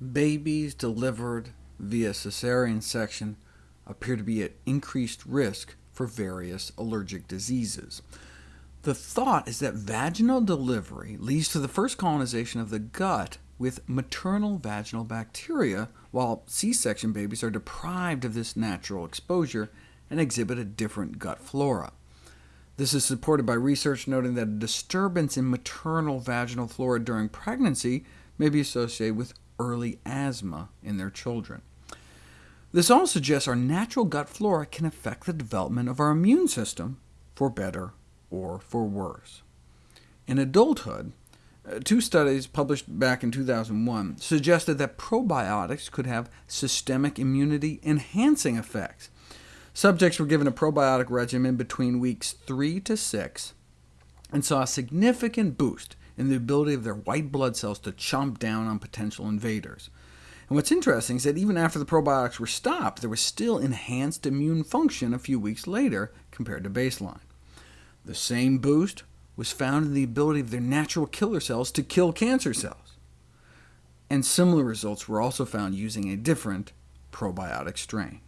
babies delivered via cesarean section appear to be at increased risk for various allergic diseases. The thought is that vaginal delivery leads to the first colonization of the gut with maternal vaginal bacteria, while C-section babies are deprived of this natural exposure and exhibit a different gut flora. This is supported by research noting that a disturbance in maternal vaginal flora during pregnancy may be associated with early asthma in their children. This all suggests our natural gut flora can affect the development of our immune system, for better or for worse. In adulthood, uh, two studies published back in 2001 suggested that probiotics could have systemic immunity-enhancing effects. Subjects were given a probiotic regimen between weeks 3 to 6, and saw a significant boost in the ability of their white blood cells to chomp down on potential invaders. And what's interesting is that even after the probiotics were stopped, there was still enhanced immune function a few weeks later compared to baseline. The same boost was found in the ability of their natural killer cells to kill cancer cells. And similar results were also found using a different probiotic strain.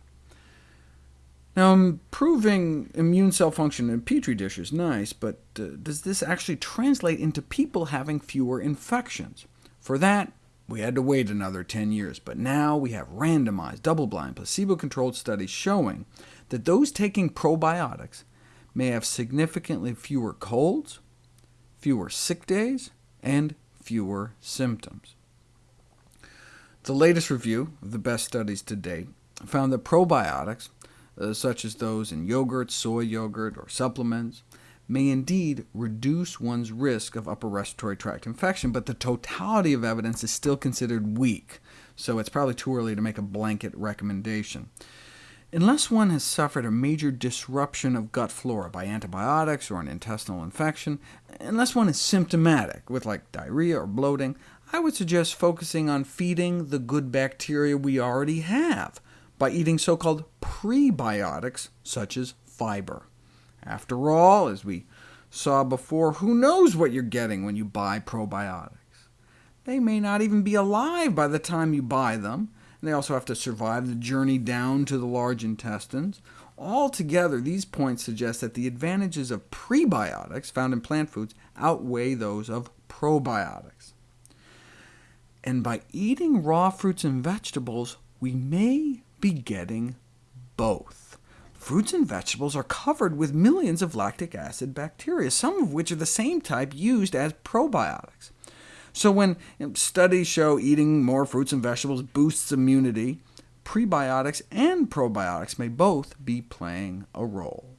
Now, improving immune cell function in a Petri dish is nice, but uh, does this actually translate into people having fewer infections? For that, we had to wait another 10 years, but now we have randomized, double-blind, placebo-controlled studies showing that those taking probiotics may have significantly fewer colds, fewer sick days, and fewer symptoms. The latest review of the best studies to date found that probiotics, uh, such as those in yogurt, soy yogurt, or supplements, may indeed reduce one's risk of upper respiratory tract infection, but the totality of evidence is still considered weak, so it's probably too early to make a blanket recommendation. Unless one has suffered a major disruption of gut flora by antibiotics or an intestinal infection, unless one is symptomatic, with like diarrhea or bloating, I would suggest focusing on feeding the good bacteria we already have by eating so-called prebiotics, such as fiber. After all, as we saw before, who knows what you're getting when you buy probiotics? They may not even be alive by the time you buy them, and they also have to survive the journey down to the large intestines. Altogether, these points suggest that the advantages of prebiotics found in plant foods outweigh those of probiotics. And by eating raw fruits and vegetables, we may be getting both. Fruits and vegetables are covered with millions of lactic acid bacteria, some of which are the same type used as probiotics. So when studies show eating more fruits and vegetables boosts immunity, prebiotics and probiotics may both be playing a role.